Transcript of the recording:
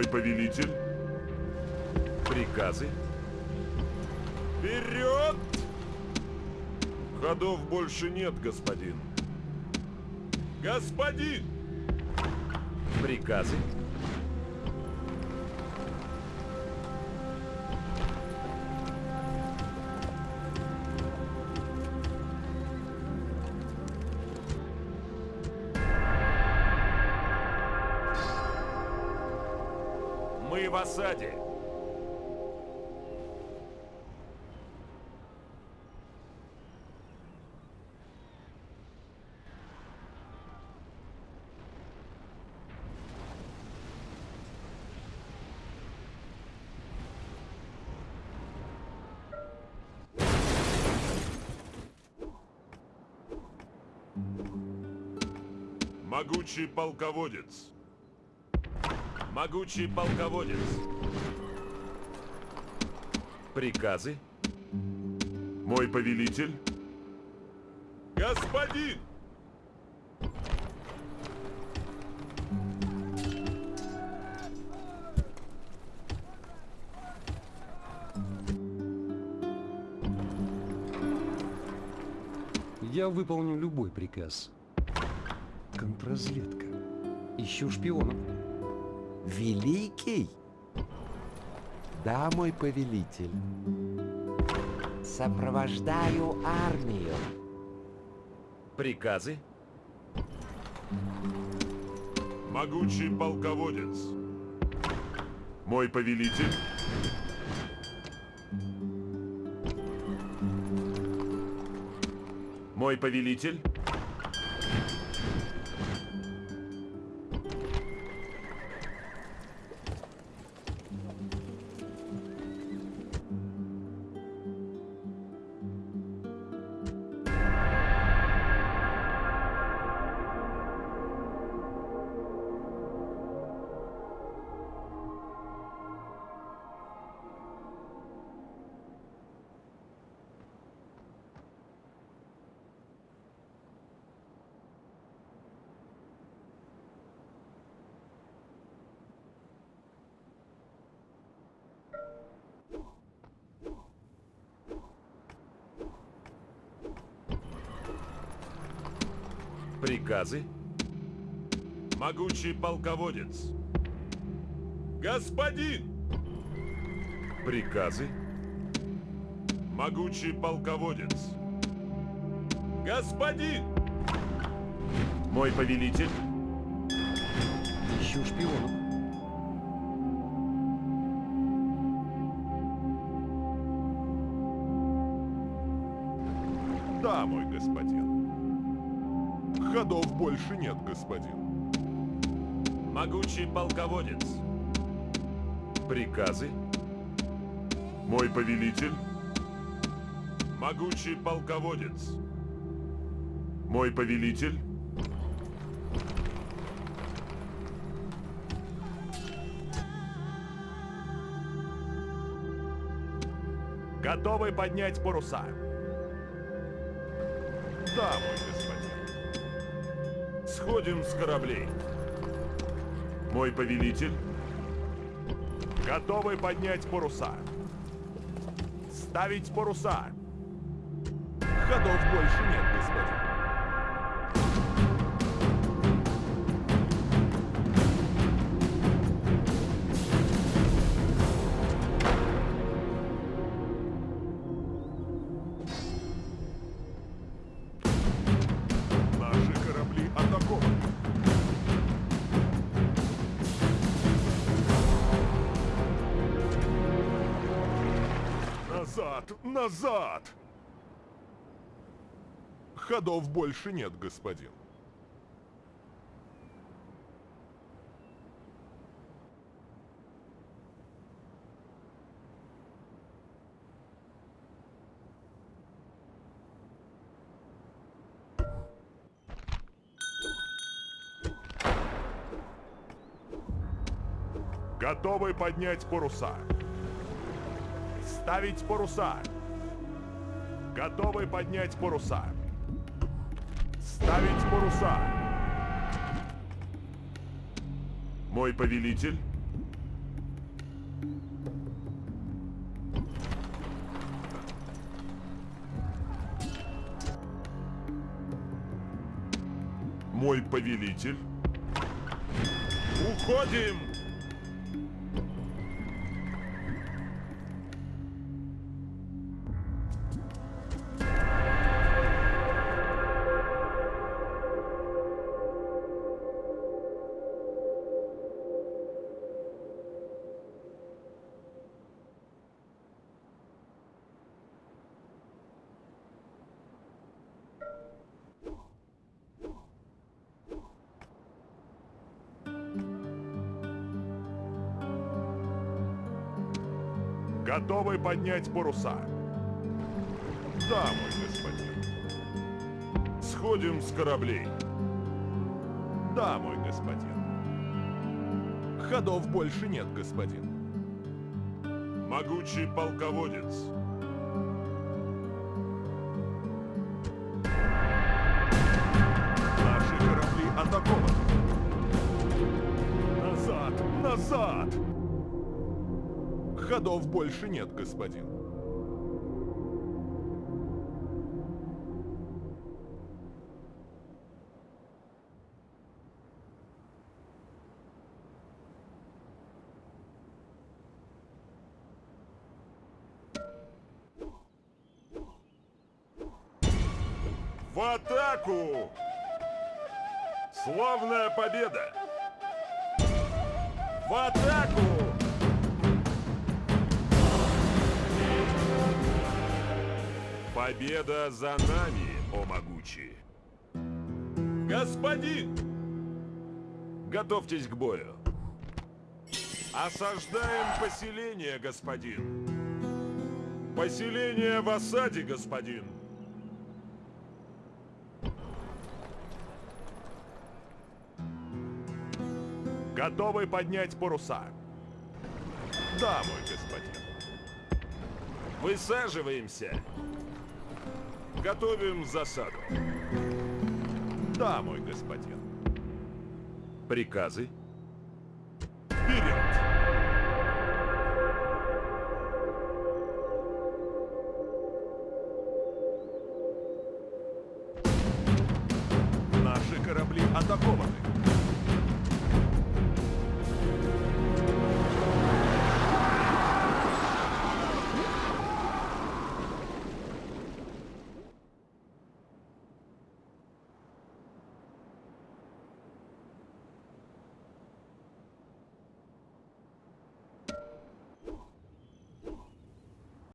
Мой повелитель. Приказы. Вперед! Ходов больше нет, господин. Господин! Приказы. В осаде. Могучий полководец. Могучий полководец. Приказы. Мой повелитель. Господин! Я выполню любой приказ. Контрразведка. Ищу шпионов. Великий? Да, мой повелитель. Сопровождаю армию. Приказы. Могучий полководец. Мой повелитель. Мой повелитель. Приказы. Могучий полководец. Господин! Приказы. Могучий полководец. Господин! Мой повелитель. Ищу шпионов. Да, мой господин. Ходов больше нет, господин. Могучий полководец. Приказы. Мой повелитель. Могучий полководец. Мой повелитель. Готовы поднять паруса. Да, мой господин. Сходим с кораблей. Мой повелитель. Готовы поднять паруса. Ставить паруса. Ходов больше нет, господин. Назад! Назад! Ходов больше нет, господин. Готовы поднять паруса. Ставить паруса. Готовы поднять паруса. Ставить паруса. Мой повелитель. Мой повелитель. Уходим! Готовы поднять паруса? Да, мой господин. Сходим с кораблей. Да, мой господин. Ходов больше нет, господин. Могучий полководец. Наши корабли атакованы. Назад! Назад! Ходов больше нет, господин. В атаку! Славная победа! В атаку! Победа за нами, о могучий! Господин! Готовьтесь к бою. Осаждаем поселение, господин. Поселение в осаде, господин. Готовы поднять паруса? Да, мой господин. Высаживаемся. Готовим засаду. Да, мой господин. Приказы?